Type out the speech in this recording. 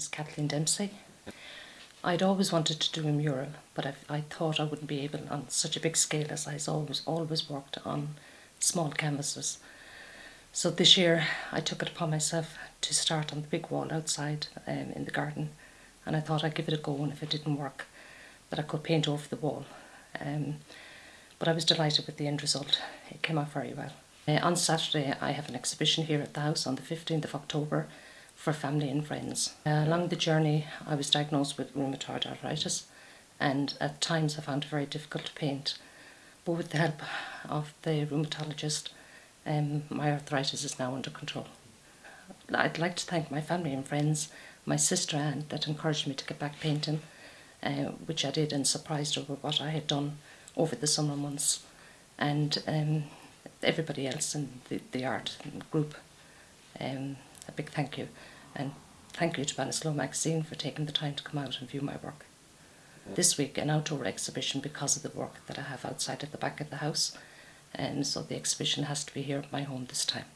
is Kathleen Dempsey. I'd always wanted to do a mural, but I, I thought I wouldn't be able on such a big scale as I always always worked on small canvases. So this year I took it upon myself to start on the big wall outside um, in the garden, and I thought I'd give it a go, and if it didn't work, that I could paint over the wall. Um, but I was delighted with the end result. It came out very well. Uh, on Saturday, I have an exhibition here at the house on the 15th of October for family and friends. Uh, along the journey, I was diagnosed with rheumatoid arthritis, and at times I found it very difficult to paint. But with the help of the rheumatologist, um, my arthritis is now under control. I'd like to thank my family and friends, my sister Anne, that encouraged me to get back painting, uh, which I did and surprised with what I had done over the summer months, and um, everybody else in the, the art group. Um, a big thank you, and thank you to Ballinasloe magazine for taking the time to come out and view my work. This week, an outdoor exhibition because of the work that I have outside at the back of the house, and so the exhibition has to be here at my home this time.